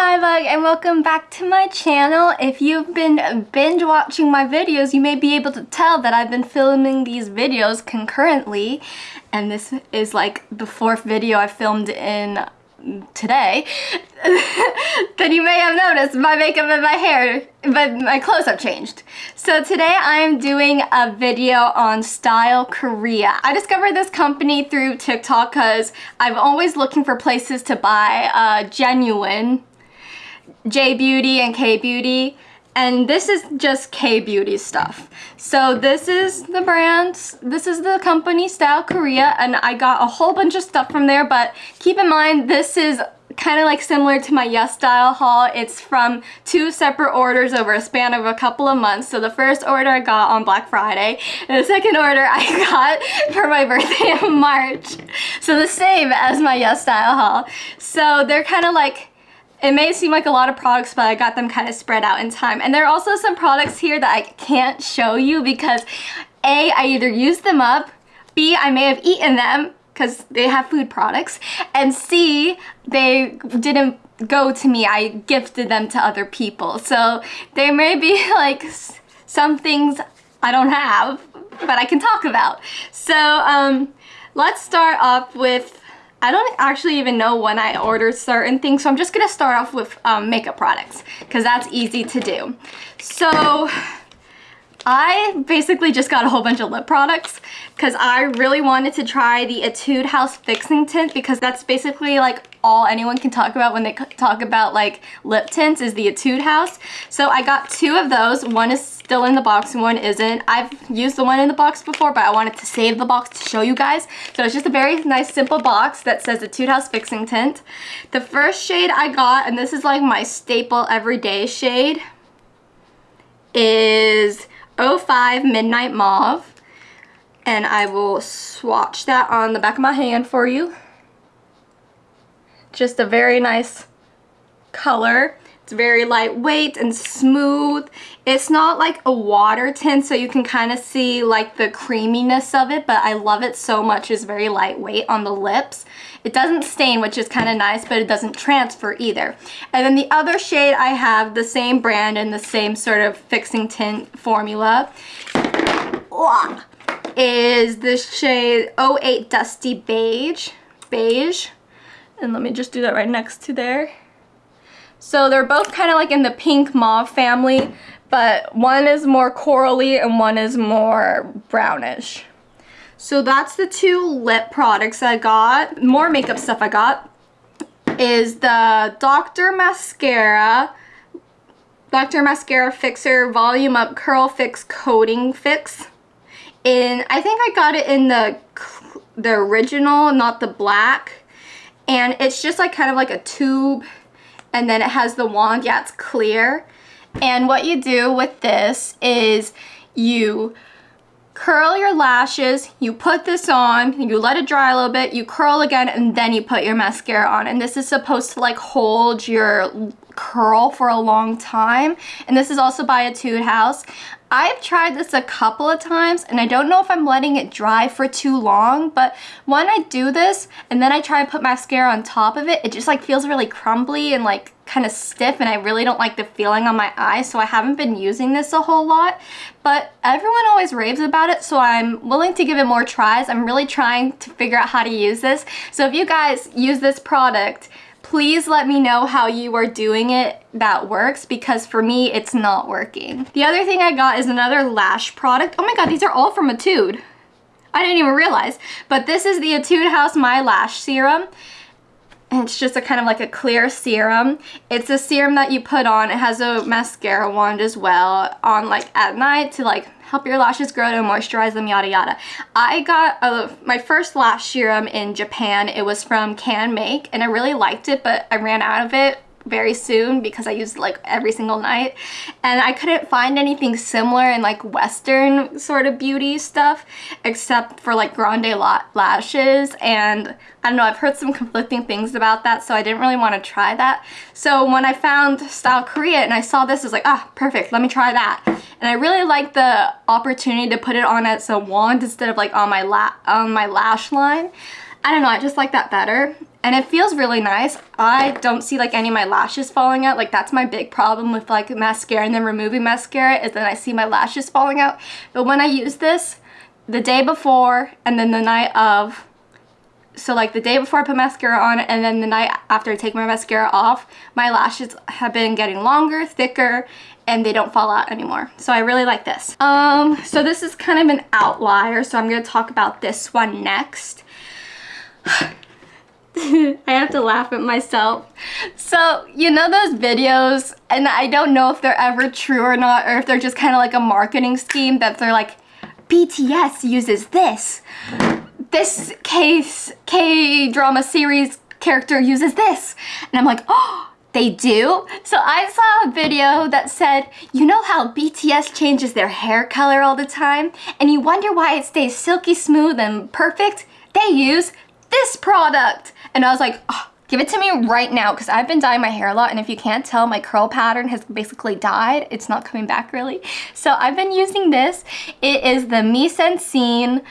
Hi bug and welcome back to my channel. If you've been binge watching my videos, you may be able to tell that I've been filming these videos concurrently. And this is like the fourth video I filmed in today, then you may have noticed my makeup and my hair, but my clothes have changed. So today I'm doing a video on Style Korea. I discovered this company through TikTok because I'm always looking for places to buy uh, genuine J Beauty and K Beauty and this is just K-Beauty stuff. So this is the brand, this is the company Style Korea, and I got a whole bunch of stuff from there, but keep in mind this is kind of like similar to my Yes Style haul. It's from two separate orders over a span of a couple of months. So the first order I got on Black Friday, and the second order I got for my birthday in March. So the same as my Yes Style haul. So they're kind of like it may seem like a lot of products, but I got them kind of spread out in time. And there are also some products here that I can't show you because A, I either used them up, B, I may have eaten them because they have food products, and C, they didn't go to me. I gifted them to other people. So there may be like some things I don't have, but I can talk about. So um, let's start off with I don't actually even know when I ordered certain things, so I'm just gonna start off with um, makeup products because that's easy to do. So I basically just got a whole bunch of lip products because I really wanted to try the Etude House Fixing Tint because that's basically like all anyone can talk about when they talk about like lip tints is the Etude House. So I got two of those. One is still in the box and one isn't. I've used the one in the box before, but I wanted to save the box to show you guys. So it's just a very nice simple box that says Etude House Fixing Tint. The first shade I got, and this is like my staple everyday shade, is 05 Midnight Mauve. And I will swatch that on the back of my hand for you. Just a very nice color. It's very lightweight and smooth. It's not like a water tint so you can kind of see like the creaminess of it but I love it so much. It's very lightweight on the lips. It doesn't stain which is kind of nice but it doesn't transfer either. And then the other shade I have the same brand and the same sort of fixing tint formula is this shade 08 Dusty Beige. Beige. And let me just do that right next to there. So they're both kind of like in the pink mauve family, but one is more corally and one is more brownish. So that's the two lip products I got. More makeup stuff I got is the Dr. Mascara Dr. Mascara Fixer Volume Up Curl Fix Coating Fix. And I think I got it in the the original, not the black. And it's just like kind of like a tube and then it has the wand. Yeah, it's clear. And what you do with this is you curl your lashes, you put this on, you let it dry a little bit, you curl again, and then you put your mascara on. And this is supposed to like hold your curl for a long time. And this is also by a Etude House. I've tried this a couple of times and I don't know if I'm letting it dry for too long, but when I do this and then I try and put mascara on top of it, it just like feels really crumbly and like kind of stiff and I really don't like the feeling on my eyes, so I haven't been using this a whole lot. But everyone always raves about it, so I'm willing to give it more tries. I'm really trying to figure out how to use this. So if you guys use this product, please let me know how you are doing it that works because for me it's not working. The other thing I got is another lash product. Oh my god, these are all from Etude. I didn't even realize. But this is the Etude House My Lash Serum. It's just a kind of like a clear serum. It's a serum that you put on. It has a mascara wand as well on like at night to like help your lashes grow to moisturize them, yada yada. I got a, my first lash serum in Japan. It was from Canmake and I really liked it, but I ran out of it very soon because I used like every single night. And I couldn't find anything similar in like western sort of beauty stuff except for like grande la lashes. And I don't know I've heard some conflicting things about that so I didn't really want to try that. So when I found Style Korea and I saw this I was like ah perfect let me try that. And I really like the opportunity to put it on as a wand instead of like on my la on my lash line I don't know, I just like that better. And it feels really nice. I don't see like any of my lashes falling out. Like that's my big problem with like mascara and then removing mascara is that I see my lashes falling out. But when I use this, the day before and then the night of, so like the day before I put mascara on and then the night after I take my mascara off, my lashes have been getting longer, thicker, and they don't fall out anymore. So I really like this. Um, so this is kind of an outlier, so I'm gonna talk about this one next. I have to laugh at myself. So, you know those videos, and I don't know if they're ever true or not, or if they're just kind of like a marketing scheme that they're like, BTS uses this. This case K-drama series character uses this. And I'm like, oh, they do? So I saw a video that said, you know how BTS changes their hair color all the time? And you wonder why it stays silky smooth and perfect? They use this product. And I was like, oh, give it to me right now because I've been dyeing my hair a lot and if you can't tell my curl pattern has basically died. It's not coming back really. So I've been using this. It is the Mise en Scene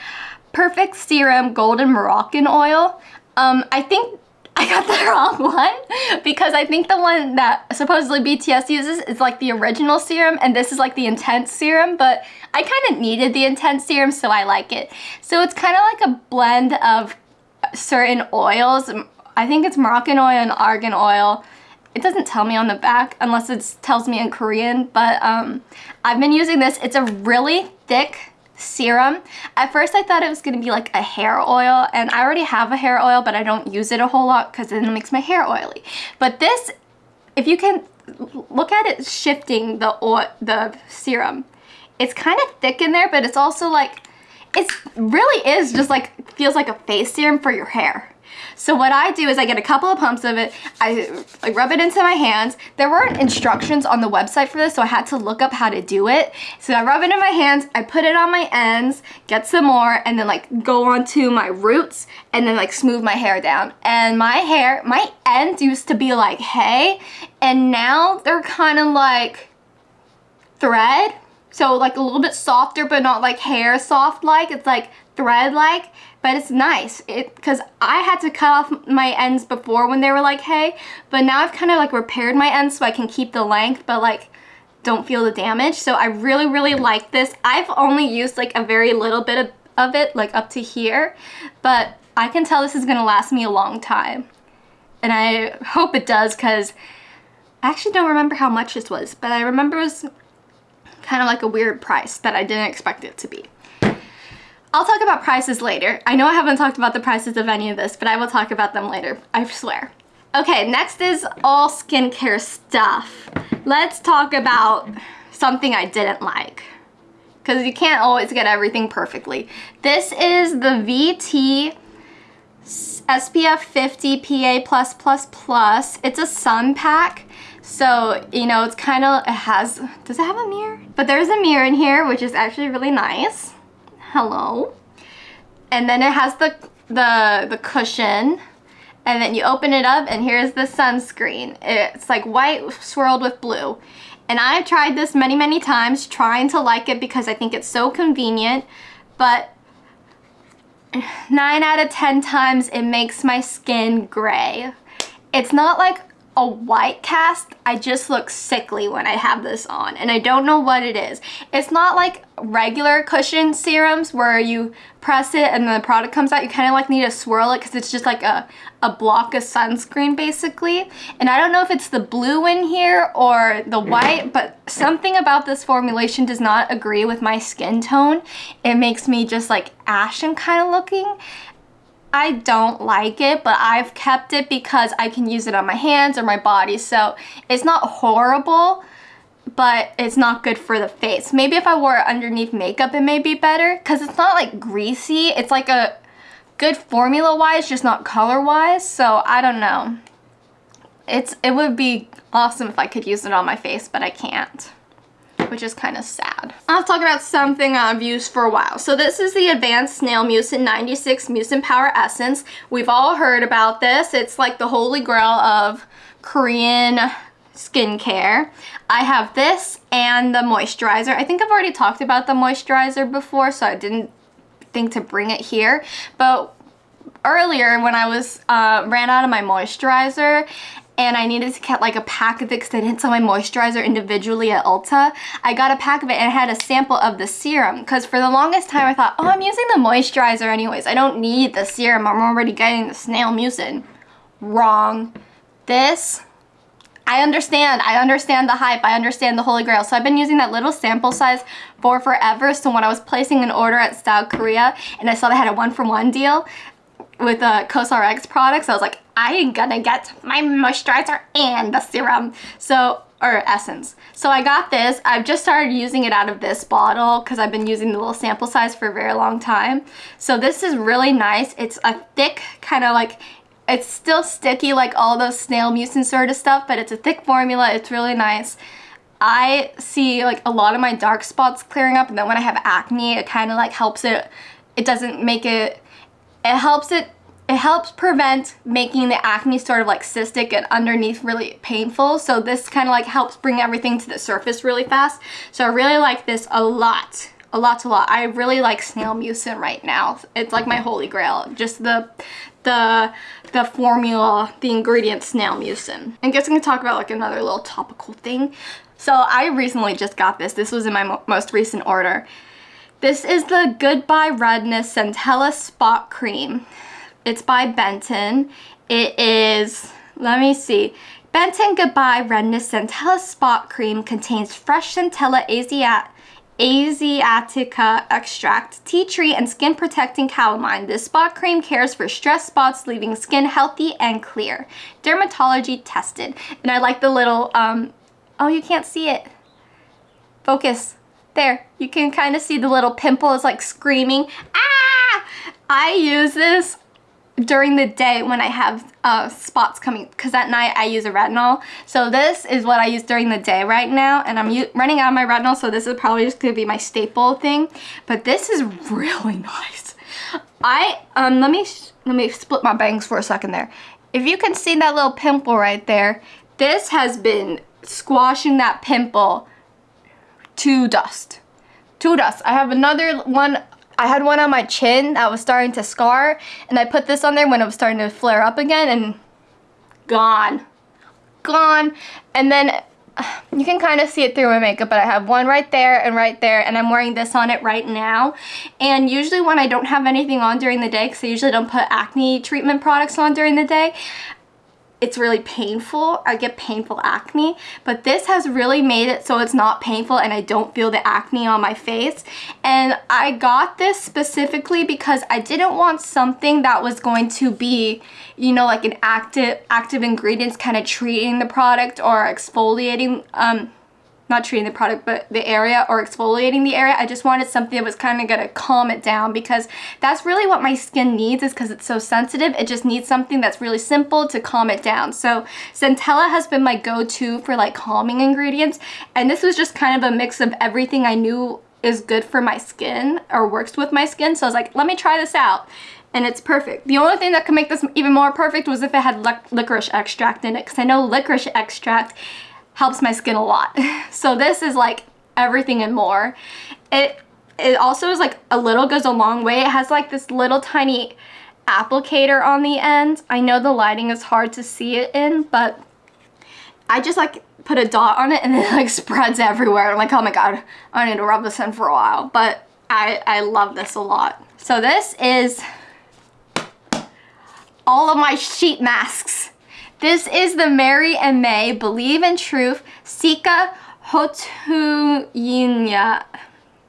Perfect Serum Golden Moroccan Oil. Um, I think I got the wrong one because I think the one that supposedly BTS uses is like the original serum and this is like the intense serum but I kind of needed the intense serum so I like it. So it's kind of like a blend of certain oils I think it's Moroccan oil and argan oil. It doesn't tell me on the back unless it tells me in Korean, but um, I've been using this. It's a really thick serum. At first I thought it was going to be like a hair oil and I already have a hair oil but I don't use it a whole lot because then it makes my hair oily. But this, if you can look at it shifting the oil, the serum, it's kind of thick in there but it's also like, it really is just like, feels like a face serum for your hair. So what I do is I get a couple of pumps of it, I, I rub it into my hands. There weren't instructions on the website for this, so I had to look up how to do it. So I rub it in my hands, I put it on my ends, get some more, and then like go onto my roots, and then like smooth my hair down. And my hair, my ends used to be like hay, and now they're kind of like thread. So like a little bit softer, but not like hair soft like. It's like thread like but it's nice. It because I had to cut off my ends before when they were like hay but now I've kind of like repaired my ends so I can keep the length but like don't feel the damage. So I really really like this. I've only used like a very little bit of, of it like up to here but I can tell this is gonna last me a long time. And I hope it does because I actually don't remember how much this was but I remember it was kind of like a weird price that I didn't expect it to be. I'll talk about prices later. I know I haven't talked about the prices of any of this, but I will talk about them later, I swear. Okay, next is all skincare stuff. Let's talk about something I didn't like. Because you can't always get everything perfectly. This is the VT SPF 50 PA+++. It's a sun pack. So, you know, it's kind of, it has, does it have a mirror? But there's a mirror in here, which is actually really nice hello. And then it has the, the, the cushion. And then you open it up and here's the sunscreen. It's like white swirled with blue. And I've tried this many, many times trying to like it because I think it's so convenient. But 9 out of 10 times it makes my skin gray. It's not like a white cast, I just look sickly when I have this on and I don't know what it is. It's not like regular cushion serums where you press it and the product comes out. You kind of like need to swirl it because it's just like a, a block of sunscreen basically. And I don't know if it's the blue in here or the white, but something about this formulation does not agree with my skin tone. It makes me just like ashen kind of looking. I don't like it, but I've kept it because I can use it on my hands or my body. So it's not horrible, but it's not good for the face. Maybe if I wore it underneath makeup, it may be better because it's not like greasy. It's like a good formula-wise, just not color-wise. So I don't know. It's It would be awesome if I could use it on my face, but I can't which is kind of sad. I'll talk about something I've used for a while. So this is the Advanced Snail Mucin 96 Mucin Power Essence. We've all heard about this. It's like the holy grail of Korean skincare. I have this and the moisturizer. I think I've already talked about the moisturizer before, so I didn't think to bring it here. But earlier when I was uh, ran out of my moisturizer and I needed to get like a pack of it because I didn't sell my moisturizer individually at Ulta. I got a pack of it and it had a sample of the serum because for the longest time I thought, oh, I'm using the moisturizer anyways. I don't need the serum. I'm already getting the snail mucin. Wrong. This I understand. I understand the hype. I understand the holy grail. So I've been using that little sample size for forever. So when I was placing an order at Style Korea and I saw they had a one for one deal with uh, COSRX products, I was like, I ain't gonna get my moisturizer and the serum. So or essence. So I got this. I've just started using it out of this bottle because I've been using the little sample size for a very long time. So this is really nice. It's a thick kind of like it's still sticky like all those snail mucin sort of stuff, but it's a thick formula. It's really nice. I see like a lot of my dark spots clearing up and then when I have acne, it kind of like helps it, it doesn't make it, it helps it, it helps prevent making the acne sort of like cystic and underneath really painful. So this kind of like helps bring everything to the surface really fast. So I really like this a lot a lot a lot. I really like snail mucin right now. It's like my holy grail. Just the the the formula, the ingredient snail mucin. I guess I'm gonna talk about like another little topical thing. So I recently just got this. This was in my mo most recent order. This is the Goodbye Redness Centella Spot Cream. It's by Benton. It is, let me see. Benton Goodbye Redness Centella Spot Cream contains fresh Centella Asiat Asiatica extract, tea tree, and skin protecting calamine. This spot cream cares for stress spots, leaving skin healthy and clear. Dermatology tested. And I like the little, um, oh, you can't see it. Focus. There, you can kind of see the little pimple is like screaming. Ah! I use this during the day when I have uh, spots coming because at night I use a retinol. So this is what I use during the day right now and I'm running out of my retinol so this is probably just going to be my staple thing. But this is really nice. I, um, let me, let me split my bangs for a second there. If you can see that little pimple right there, this has been squashing that pimple to dust. To dust. I have another one I had one on my chin that was starting to scar and I put this on there when it was starting to flare up again and gone. Gone. And then you can kind of see it through my makeup, but I have one right there and right there, and I'm wearing this on it right now. And usually when I don't have anything on during the day, because I usually don't put acne treatment products on during the day, it's really painful. I get painful acne, but this has really made it so it's not painful and I don't feel the acne on my face. And I got this specifically because I didn't want something that was going to be, you know, like an active active ingredients kind of treating the product or exfoliating um, not treating the product, but the area or exfoliating the area. I just wanted something that was kind of going to calm it down because that's really what my skin needs is because it's so sensitive. It just needs something that's really simple to calm it down. So Centella has been my go-to for like calming ingredients. And this was just kind of a mix of everything I knew is good for my skin or works with my skin. So I was like, let me try this out and it's perfect. The only thing that could make this even more perfect was if it had licorice extract in it because I know licorice extract helps my skin a lot. So this is like everything and more. It it also is like a little goes a long way. It has like this little tiny applicator on the end. I know the lighting is hard to see it in, but I just like put a dot on it and it like spreads everywhere. I'm like, oh my god, I need to rub this in for a while. But I, I love this a lot. So this is all of my sheet masks. This is the Mary and May Believe in Truth Cica Houttuynia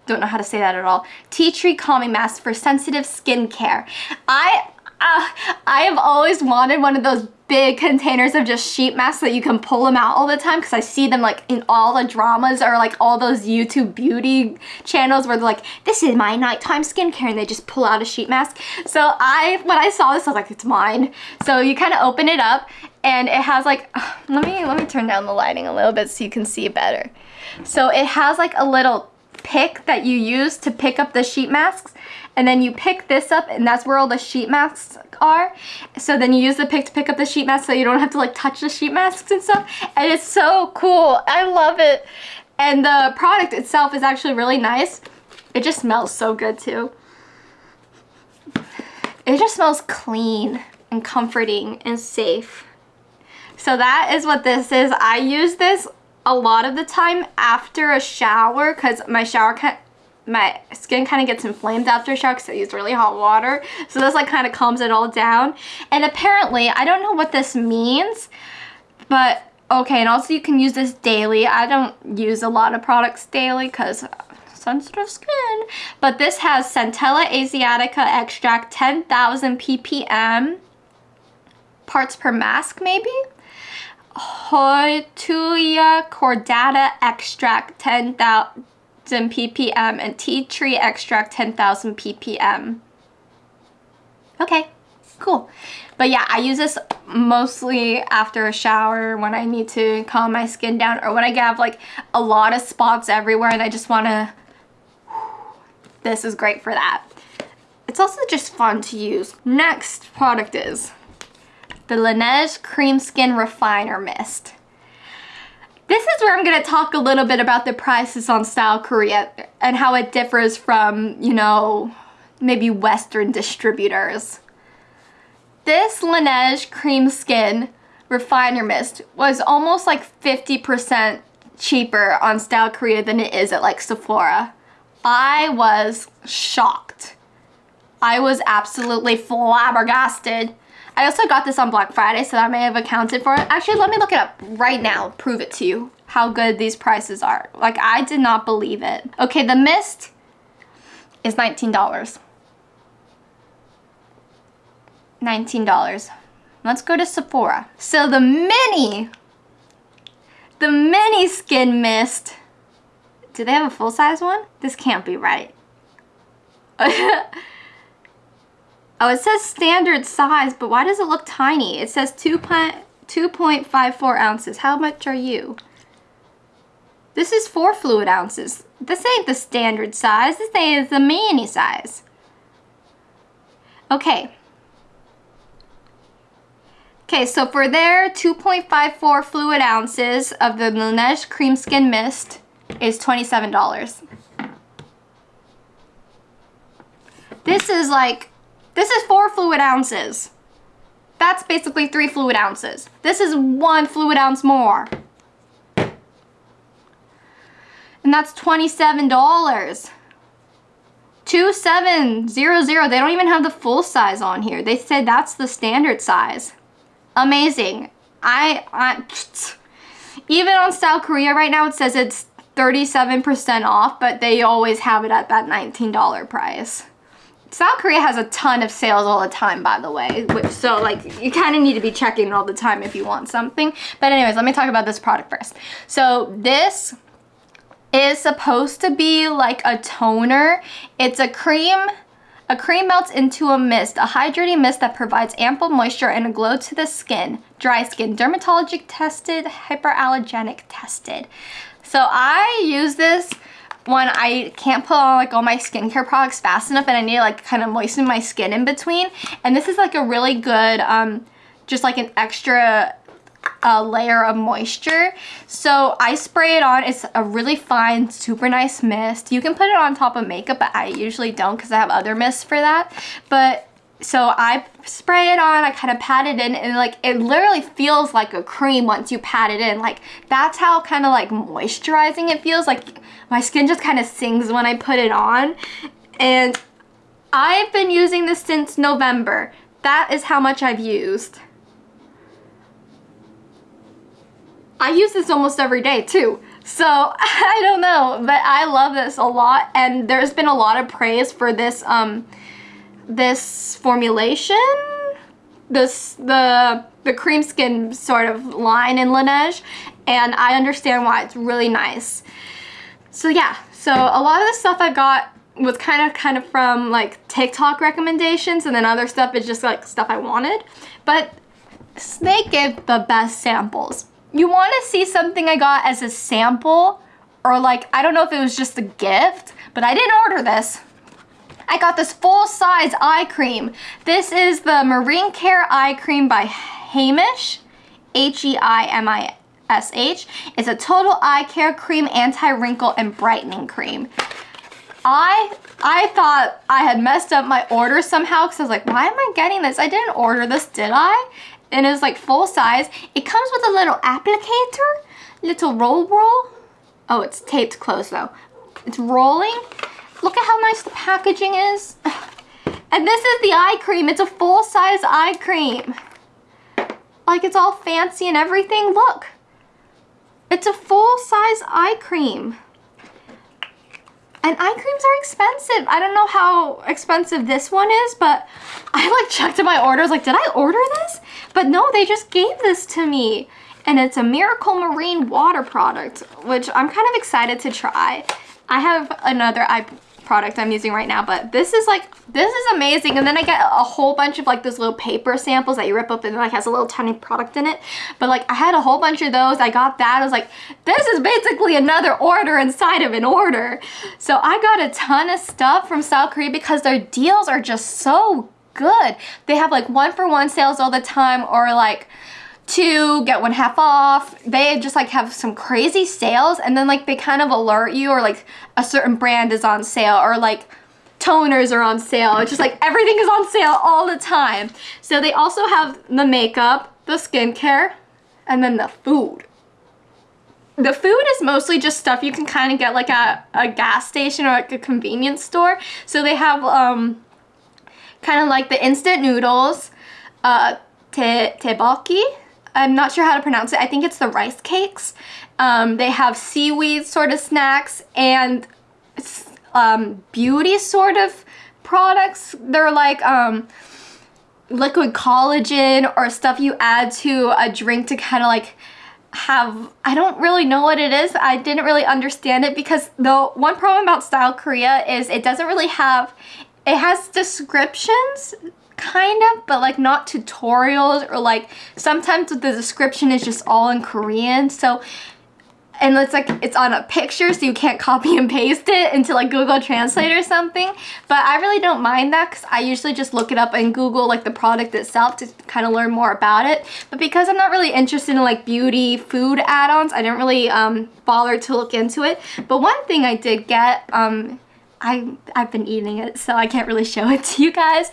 don't know how to say that at all. Tea tree calming mask for sensitive skin care. I uh, I have always wanted one of those big containers of just sheet masks that you can pull them out all the time because I see them like in all the dramas or like all those YouTube beauty channels where they're like, this is my nighttime skincare and they just pull out a sheet mask. So I, when I saw this, I was like, it's mine. So you kind of open it up and it has like, let me, let me turn down the lighting a little bit so you can see better. So it has like a little pick that you use to pick up the sheet masks. And then you pick this up and that's where all the sheet masks are. So then you use the pick to pick up the sheet mask so you don't have to like touch the sheet masks and stuff. And it's so cool. I love it. And the product itself is actually really nice. It just smells so good too. It just smells clean and comforting and safe. So that is what this is. I use this a lot of the time after a shower because my shower my skin kind of gets inflamed after a shower because I use really hot water. So this like kind of calms it all down. And apparently, I don't know what this means, but okay, and also you can use this daily. I don't use a lot of products daily because sensitive skin. But this has Centella asiatica extract 10,000 ppm parts per mask maybe? Houttuynia cordata extract 10,000 ppm and tea tree extract 10,000 ppm. Okay, cool. But yeah, I use this mostly after a shower when I need to calm my skin down or when I have like a lot of spots everywhere and I just want to... This is great for that. It's also just fun to use. Next product is the Laneige Cream Skin Refiner Mist. This is where I'm going to talk a little bit about the prices on Style Korea and how it differs from, you know, maybe Western distributors. This Laneige Cream Skin Refiner Mist was almost like 50% cheaper on Style Korea than it is at like Sephora. I was shocked. I was absolutely flabbergasted. I also got this on Black Friday, so that may have accounted for it. Actually, let me look it up right now, prove it to you, how good these prices are. Like, I did not believe it. Okay, the mist is $19. $19. Let's go to Sephora. So the mini, the mini skin mist, do they have a full-size one? This can't be right. Oh, it says standard size, but why does it look tiny? It says 2.54 ounces. How much are you? This is 4 fluid ounces. This ain't the standard size. This is the mini size. Okay. Okay, so for their 2.54 fluid ounces of the Laneige Cream Skin Mist is $27. This is like this is four fluid ounces. That's basically three fluid ounces. This is one fluid ounce more. And that's $27. 2700. They don't even have the full size on here. They said that's the standard size. Amazing. I, I even on Style Korea right now it says it's 37% off, but they always have it at that $19 price. Style Korea has a ton of sales all the time, by the way. So, like, you kind of need to be checking all the time if you want something. But anyways, let me talk about this product first. So, this is supposed to be like a toner. It's a cream a cream melts into a mist, a hydrating mist that provides ample moisture and a glow to the skin. Dry skin, dermatologic tested, hyperallergenic tested. So I use this when I can't put on like all my skincare products fast enough and I need to like kind of moisten my skin in between. And this is like a really good, um, just like an extra uh, layer of moisture. So I spray it on. It's a really fine, super nice mist. You can put it on top of makeup, but I usually don't because I have other mists for that. But so I spray it on, I kind of pat it in, and like it literally feels like a cream once you pat it in. Like that's how kind of like moisturizing it feels. Like my skin just kind of sings when I put it on. And I've been using this since November. That is how much I've used. I use this almost every day too. So I don't know, but I love this a lot. And there's been a lot of praise for this um, this formulation, this the the cream skin sort of line in Laneige, and I understand why it's really nice. So yeah, so a lot of the stuff I got was kind of kind of from like TikTok recommendations and then other stuff is just like stuff I wanted. But they give the best samples. You want to see something I got as a sample or like, I don't know if it was just a gift, but I didn't order this. I got this full-size eye cream. This is the Marine Care Eye Cream by Heimish, H-E-I-M-I-S-H. It's a total eye care cream, anti-wrinkle, and brightening cream. I I thought I had messed up my order somehow because I was like, why am I getting this? I didn't order this, did I? And it's like full size. It comes with a little applicator, little roll roll. Oh, it's taped closed though. It's rolling. Look at how nice the packaging is. And this is the eye cream. It's a full-size eye cream. Like it's all fancy and everything. Look. It's a full-size eye cream. And eye creams are expensive. I don't know how expensive this one is, but I like checked in my orders, like, did I order this? But no, they just gave this to me. And it's a Miracle Marine water product, which I'm kind of excited to try. I have another eye product I'm using right now, but this is like, this is amazing. And then I get a whole bunch of like those little paper samples that you rip up and like has a little tiny product in it. But like I had a whole bunch of those. I got that. I was like, this is basically another order inside of an order. So I got a ton of stuff from Style Korea because their deals are just so good. They have like one for one sales all the time or like two get one half off. They just like have some crazy sales and then like they kind of alert you or like a certain brand is on sale or like toners are on sale. It's just like everything is on sale all the time. So they also have the makeup the skincare and then the food. The food is mostly just stuff you can kind of get like at a gas station or like a convenience store. So they have um kind of like the instant noodles uh te tebaki I'm not sure how to pronounce it. I think it's the rice cakes. Um, they have seaweed sort of snacks and um, beauty sort of products. They're like um, liquid collagen or stuff you add to a drink to kind of like have I don't really know what it is I didn't really understand it because the one problem about Style Korea is it doesn't really have it has descriptions kind of, but like not tutorials or like sometimes the description is just all in Korean. So and it's like it's on a picture so you can't copy and paste it into like Google Translate or something but I really don't mind that because I usually just look it up in Google like the product itself to kind of learn more about it but because I'm not really interested in like beauty food add-ons I didn't really um, bother to look into it but one thing I did get um, I, I've been eating it so I can't really show it to you guys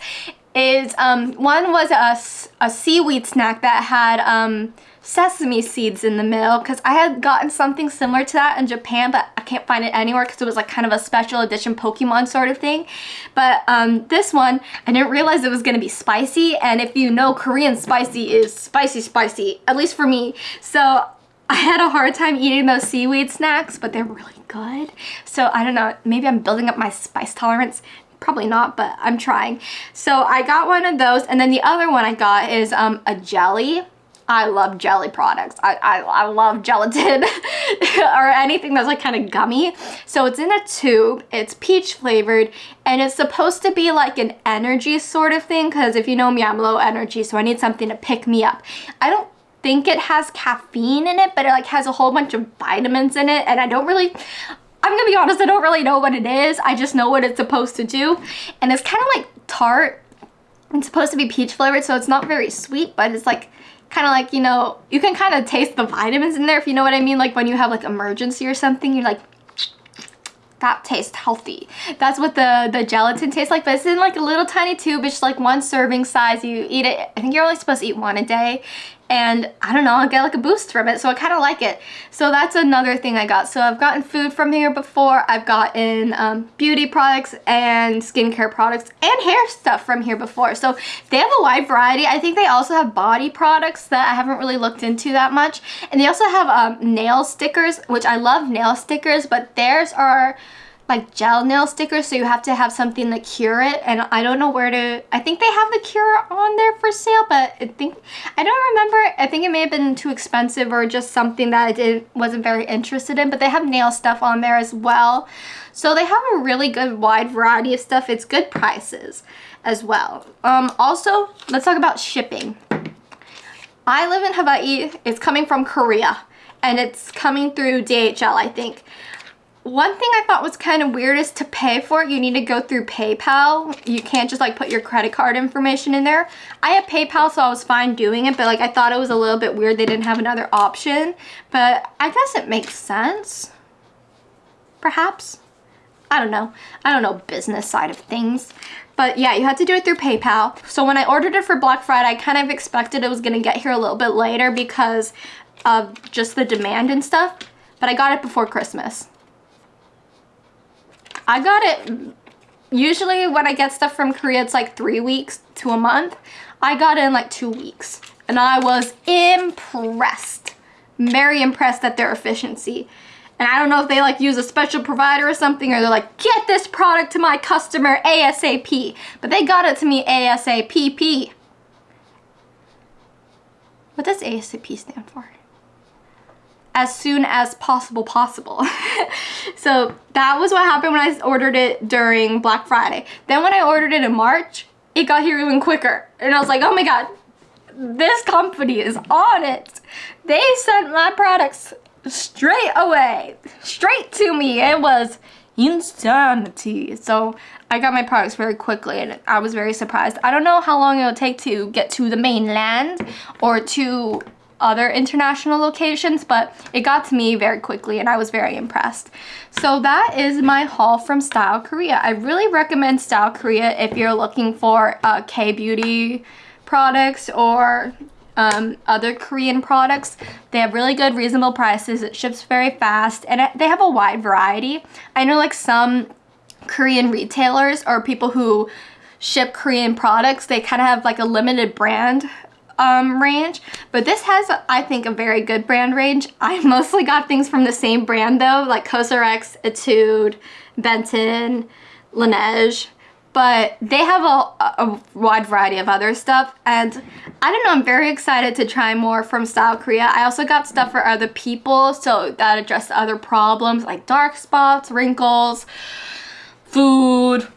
is um, one was a, a seaweed snack that had um, sesame seeds in the middle because I had gotten something similar to that in Japan but I can't find it anywhere because it was like kind of a special edition Pokemon sort of thing. But um, this one I didn't realize it was gonna be spicy and if you know Korean spicy is spicy spicy at least for me. So I had a hard time eating those seaweed snacks but they're really good. So I don't know maybe I'm building up my spice tolerance Probably not, but I'm trying. So I got one of those, and then the other one I got is um, a jelly. I love jelly products. I, I, I love gelatin or anything that's like kind of gummy. So it's in a tube, it's peach flavored, and it's supposed to be like an energy sort of thing because if you know me, I'm low energy, so I need something to pick me up. I don't think it has caffeine in it, but it like has a whole bunch of vitamins in it, and I don't really, I'm gonna be honest, I don't really know what it is. I just know what it's supposed to do. And it's kind of like tart. It's supposed to be peach flavored, so it's not very sweet, but it's like kind of like, you know, you can kind of taste the vitamins in there, if you know what I mean. Like when you have like Emergen-C or something, you're like, that tastes healthy. That's what the, the gelatin tastes like, but it's in like a little tiny tube. It's like one serving size. You eat it, I think you're only supposed to eat one a day and I don't know, I get like a boost from it, so I kind of like it. So that's another thing I got. So I've gotten food from here before, I've gotten um, beauty products and skincare products and hair stuff from here before. So they have a wide variety. I think they also have body products that I haven't really looked into that much. And they also have um, nail stickers, which I love nail stickers, but theirs are like gel nail stickers so you have to have something to cure it. And I don't know where to I think they have the cure on there for sale but I think I don't remember. I think it may have been too expensive or just something that I didn't wasn't very interested in but they have nail stuff on there as well. So they have a really good wide variety of stuff. It's good prices as well. Um also let's talk about shipping. I live in Hawaii. It's coming from Korea and it's coming through DHL I think one thing I thought was kind of weird is to pay for it, you need to go through PayPal. You can't just like put your credit card information in there. I have PayPal, so I was fine doing it, but like I thought it was a little bit weird they didn't have another option. But I guess it makes sense. Perhaps. I don't know. I don't know business side of things. But yeah, you had to do it through PayPal. So when I ordered it for Black Friday, I kind of expected it was gonna get here a little bit later because of just the demand and stuff. But I got it before Christmas. I got it, usually when I get stuff from Korea, it's like three weeks to a month. I got it in like two weeks and I was impressed. Very impressed at their efficiency. And I don't know if they like use a special provider or something or they're like, get this product to my customer ASAP. But they got it to me ASAP. What does ASAP stand for? As soon as possible possible. so that was what happened when I ordered it during Black Friday. Then when I ordered it in March, it got here even quicker. And I was like, oh my god, this company is on it. They sent my products straight away, straight to me. It was insanity. So I got my products very quickly and I was very surprised. I don't know how long it'll take to get to the mainland or to other international locations, but it got to me very quickly and I was very impressed. So that is my haul from Style Korea. I really recommend Style Korea if you're looking for uh, K-beauty products or um, other Korean products. They have really good reasonable prices. It ships very fast and it, they have a wide variety. I know like some Korean retailers or people who ship Korean products, they kind of have like a limited brand um, range. But this has, I think, a very good brand range. I mostly got things from the same brand though, like Cosrx, Etude, Benton, Laneige but they have a, a, wide variety of other stuff and I don't know I'm very excited to try more from Style Korea I also got stuff for other people so that address other problems like dark spots wrinkles food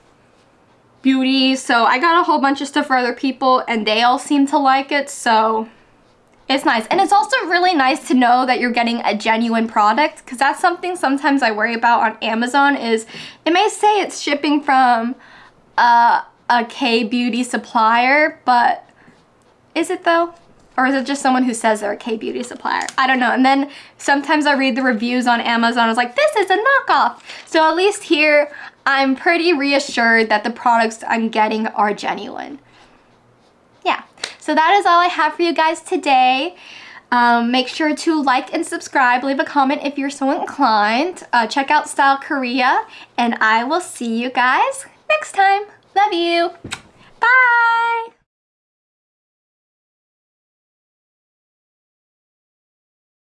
beauty so I got a whole bunch of stuff for other people and they all seem to like it so it's nice and it's also really nice to know that you're getting a genuine product because that's something sometimes I worry about on Amazon is it may say it's shipping from uh, a, a K-beauty supplier, but is it though? Or is it just someone who says they're a K-beauty supplier? I don't know. And then sometimes I read the reviews on Amazon. I was like, this is a knockoff. So at least here, I'm pretty reassured that the products I'm getting are genuine. Yeah, so that is all I have for you guys today. Um, make sure to like and subscribe. Leave a comment if you're so inclined. Uh, check out Style Korea. And I will see you guys next time. Love you. Bye.